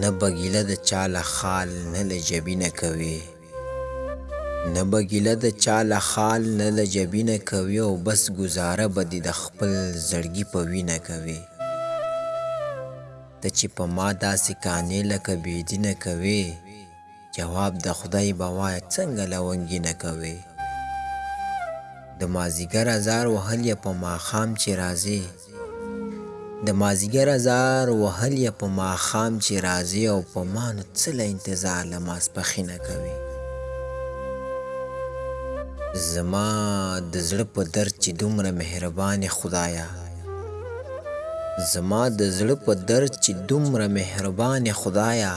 نه به ګیله د چا له خال نه له جبینه کوې نه به ګیله د چا له خال نه له جبینه کوې او بس ګزاره به دې د خپل زړګي په وینه کوې ته چې په ما داسې قانع لکه بېدینه کوې جواب د خدای به وایه څنګه لونګي نه کوې د مازیګر ازار وهل یه په ماښام چې راځې د مازیګر ازار وهل یه په ماښام چې راځې او په ما نو څه له انتظار له ماسپښینه کوې زما د زړه په درد چې دومره مهربان یې خدایه. زما د زړه په درد چې دومره مهربان یې خدایه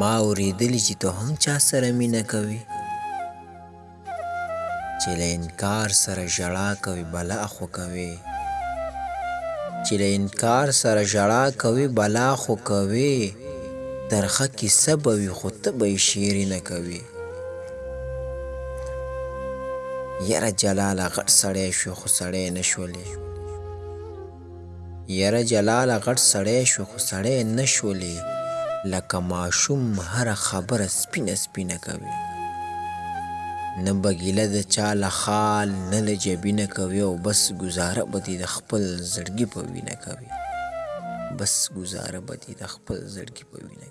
ما اورېدلي چې ته هم چا سره مینه کوي چې له انکار سره ژړا کوي بلا خو کوي چې له انکار سره ژړا کوي بلا خو کوي ترخه کیسه به وي خو ته به یې شیرینه کوي یاره جلاله غټ سړی شو خو سړی نه شولې یاره جلاله غټ سړی شو خو سړی نه شولې لکه ماشوم هره خبره سپینه سپینه کوي نه به ګیله د چا له خال نه له جبینه کوي او بس ګزاره به دې د خپل زړګي په وینه کوي بس ګزاره به دې د خپل زړګي په وینه